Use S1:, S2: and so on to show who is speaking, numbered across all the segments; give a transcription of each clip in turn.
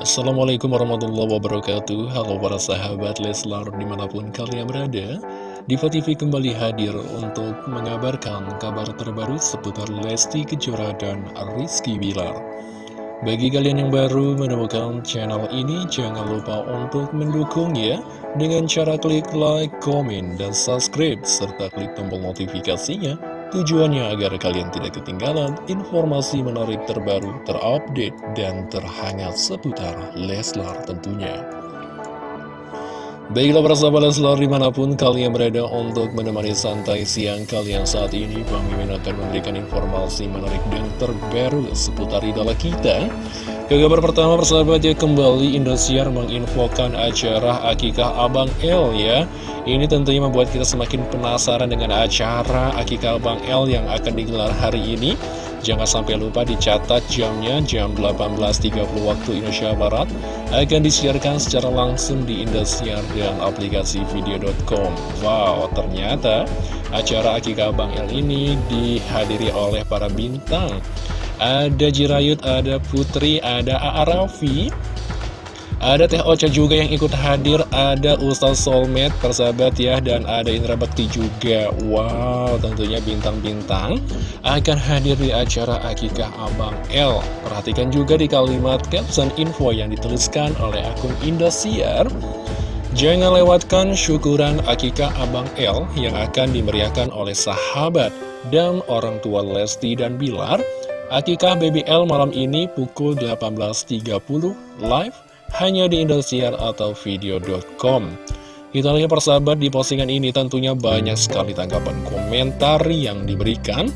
S1: Assalamualaikum warahmatullahi wabarakatuh. Halo para sahabat Leslar di mana pun kalian berada Diva TV kembali hadir untuk mengabarkan kabar terbaru seputar Lesti Kejora dan Rizky Bilar. Bagi kalian yang baru menemukan channel ini jangan lupa untuk mendukung ya Dengan cara klik like, komen, dan subscribe serta klik tombol notifikasinya Tujuannya agar kalian tidak ketinggalan informasi menarik terbaru, terupdate, dan terhangat seputar Leslar tentunya. Baiklah para sahabat Leslar di mana pun kalian berada untuk menemani santai siang kalian saat ini Bang Mimin akan memberikan informasi menarik dan terbaru seputar idola kita Ke kabar pertama persahabat ya kembali Indosiar menginfokan acara Akikah Abang L ya ini tentunya membuat kita semakin penasaran dengan acara Akikah Bang L yang akan digelar hari ini. Jangan sampai lupa dicatat jamnya jam 18.30 waktu Indonesia Barat akan disiarkan secara langsung di Indosiar dan aplikasi video.com. Wow, ternyata acara Akikah Bang L ini dihadiri oleh para bintang. Ada Jirayut, ada Putri, ada Aarafi, ada Teh Ocha juga yang ikut hadir, ada Ustaz Soulmate, persahabat ya, dan ada Indra Bekti juga. Wow, tentunya bintang-bintang akan hadir di acara Akikah Abang L. Perhatikan juga di kalimat caption info yang dituliskan oleh akun Indosiar. Jangan lewatkan syukuran Akikah Abang L yang akan dimeriahkan oleh sahabat dan orang tua Lesti dan Bilar. Akikah BBL malam ini pukul 18.30 live hanya di Indosiar atau video.com. Kita lihat persahabat di postingan ini tentunya banyak sekali tanggapan komentar yang diberikan.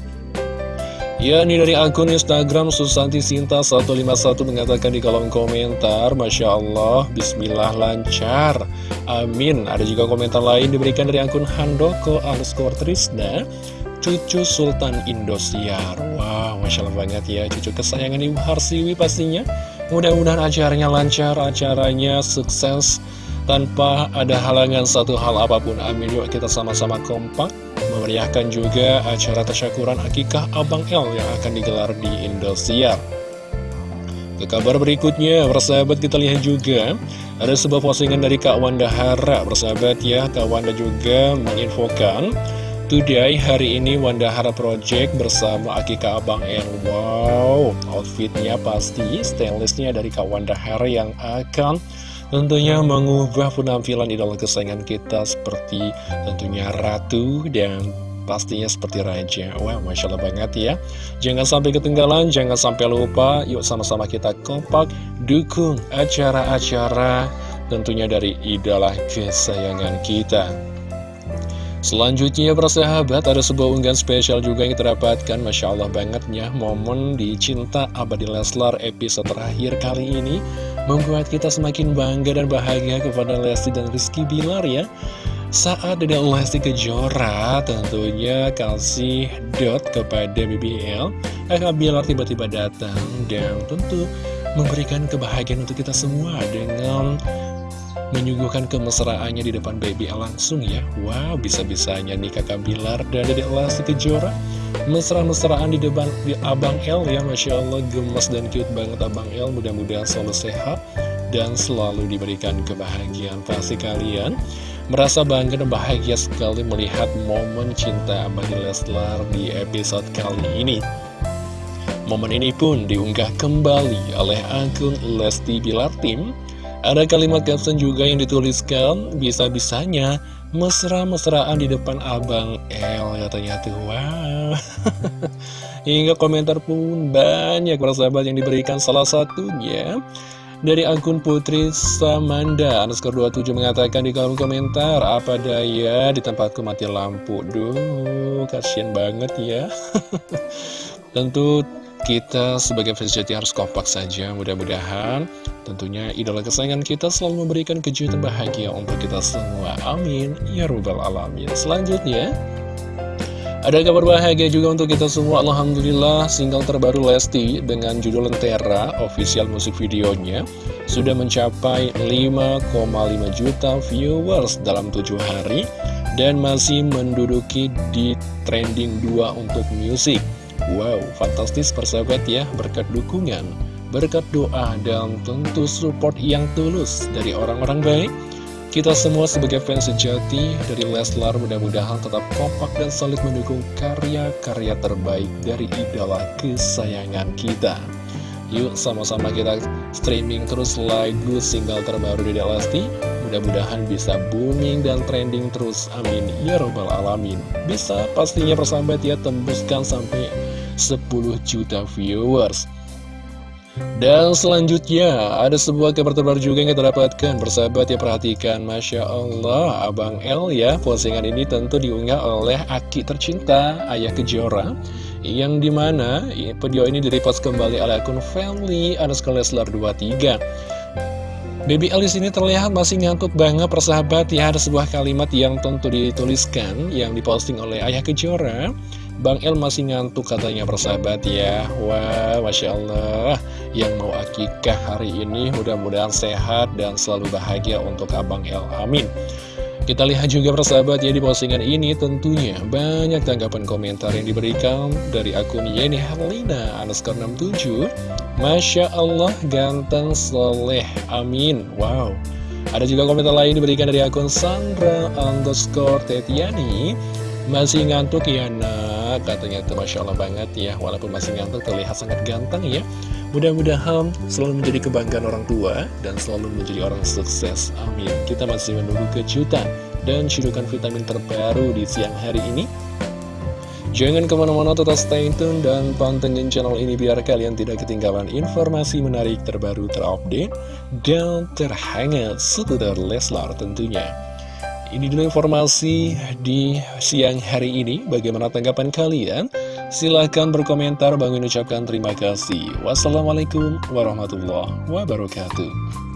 S1: Ya, ini dari akun Instagram Susanti Sinta 151 mengatakan di kolom komentar, Masya Allah, Bismillah lancar, Amin. Ada juga komentar lain diberikan dari akun Handoko underscore Trisna, cucu Sultan Indosiar. Wow, Masya Allah banget ya, cucu kesayangan Ibu Harsiwi pastinya. Mudah-mudahan acaranya lancar, acaranya sukses tanpa ada halangan satu hal apa pun. Amin. Yuk kita sama-sama kompak memeriahkan juga acara tasyakuran akikah Abang L yang akan digelar di Indosiar. Ke kabar berikutnya, persahabat kita lihat juga ada sebuah postingan dari Kak Wanda Hara. Persahabat ya, Kak Wanda juga menginfokan Today, hari ini Wanda Hara Project bersama Akika Abang N. Wow, outfitnya pasti stainlessnya dari Kak Wanda Hara yang akan tentunya mengubah penampilan idola kesayangan kita seperti tentunya Ratu dan pastinya seperti Raja. Wow, Masya Allah banget ya. Jangan sampai ketinggalan, jangan sampai lupa Yuk sama-sama kita kompak dukung acara-acara tentunya dari idola kesayangan kita Selanjutnya persahabat ada sebuah unggahan spesial juga yang terdapatkan Masya Allah bangetnya momen di Cinta Abadi Leslar episode terakhir kali ini Membuat kita semakin bangga dan bahagia kepada Lesti dan Rizky Bilar ya. Saat Dede Lesti Kejora tentunya kasih dot kepada BBL Kakak Bilar tiba-tiba datang dan tentu memberikan kebahagiaan untuk kita semua dengan menyuguhkan kemesraannya di depan baby langsung ya. Wow, bisa-bisanya nih kakak Bilar dan Dedek Lesti Kejora. Mesra-mesraan di depan di Abang L ya Masya Allah gemes dan cute banget Abang L Mudah-mudahan selalu sehat dan selalu diberikan kebahagiaan Pasti kalian. Merasa bangga dan bahagia sekali melihat momen cinta Abadi Leslar di episode kali ini. Momen ini pun diunggah kembali oleh akun Lesti Bilar Tim ada kalimat caption juga yang dituliskan, bisa-bisanya mesra-mesraan di depan Abang L katanya tuh. Wow. Hingga komentar pun banyak para sahabat yang diberikan salah satunya dari akun Putri Samanda underscore 27 mengatakan di kolom komentar apa daya di tempatku mati lampu. Duh, kasihan banget ya. Tentu kita sebagai fans sejati harus kompak saja mudah-mudahan tentunya idola kesayangan kita selalu memberikan kejutan bahagia untuk kita semua. Amin. Ya robbal alamin. Selanjutnya ada kabar bahagia juga untuk kita semua. Alhamdulillah single terbaru Lesti dengan judul Lentera official musik videonya sudah mencapai 5,5 juta viewers dalam 7 hari dan masih menduduki di trending 2 untuk musik Wow, fantastis persahabat ya, berkat dukungan berkat doa dan tentu support yang tulus dari orang-orang baik. Kita semua sebagai fans sejati dari Leslar mudah-mudahan tetap kompak dan solid mendukung karya-karya terbaik dari idola kesayangan kita. Yuk sama-sama kita streaming terus lagu single terbaru dari Lesti Mudah-mudahan bisa booming dan trending terus, amin Ya robbal Alamin Bisa pastinya persahabat ya tembuskan sampai 10 juta viewers. Dan selanjutnya, ada sebuah kabar terbaru juga yang kita dapatkan. Persahabat ya perhatikan, Masya Allah Abang L ya, postingan ini tentu diunggah oleh Aki tercinta Ayah Kejora. Yang di mana video ini direpost kembali oleh akun family underscore Leslar 23 Baby L ini terlihat masih ngantuk banget persahabat ya. Ada sebuah kalimat yang tentu dituliskan Yang diposting oleh Ayah Kejora Bang El masih ngantuk katanya persahabat ya. Wah Masya Allah. Yang mau akikah hari ini mudah-mudahan sehat dan selalu bahagia untuk Abang El. Amin. Kita lihat juga persahabat ya di postingan ini tentunya. Banyak tanggapan komentar yang diberikan dari akun Yeni Herlina underscore 67 Masya Allah ganteng soleh. Amin. Wow. Ada juga komentar lain diberikan dari akun Sandra underscore Tetiani. Masih ngantuk ya Katanya itu Masya Allah banget ya Walaupun masih ngantuk terlihat sangat ganteng ya Mudah-mudahan selalu menjadi kebanggaan orang tua dan selalu menjadi orang sukses. Amin. Kita masih menunggu kejutan dan cidukan vitamin terbaru di siang hari ini. Jangan ke mana-mana tetap stay tune dan pantengin channel ini biar kalian tidak ketinggalan informasi menarik terbaru terupdate dan terhangat seputar Leslar tentunya. Ini dulu informasi di siang hari ini. Bagaimana tanggapan kalian? Silahkan berkomentar, bangun ucapkan terima kasih. Wassalamualaikum warahmatullahi wabarakatuh.